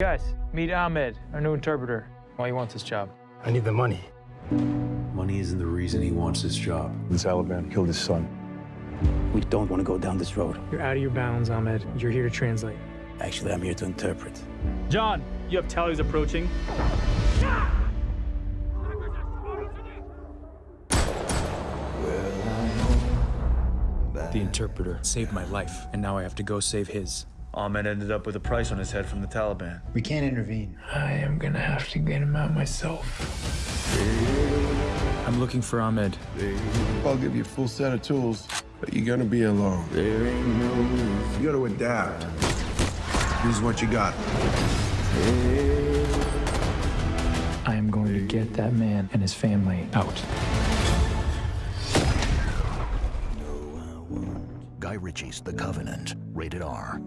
Guys, meet Ahmed, our new interpreter. Why he wants this job? I need the money. Money isn't the reason he wants this job. The Taliban killed his son. We don't want to go down this road. You're out of your bounds, Ahmed. You're here to translate. Actually, I'm here to interpret. John, you have tallies approaching. The interpreter saved my life, and now I have to go save his. Ahmed ended up with a price on his head from the Taliban. We can't intervene. I am gonna have to get him out myself. I'm looking for Ahmed. I'll give you a full set of tools, but you're gonna be alone. You gotta adapt. Use what you got. I am going to get that man and his family out. Guy Ritchie's The Covenant, rated R.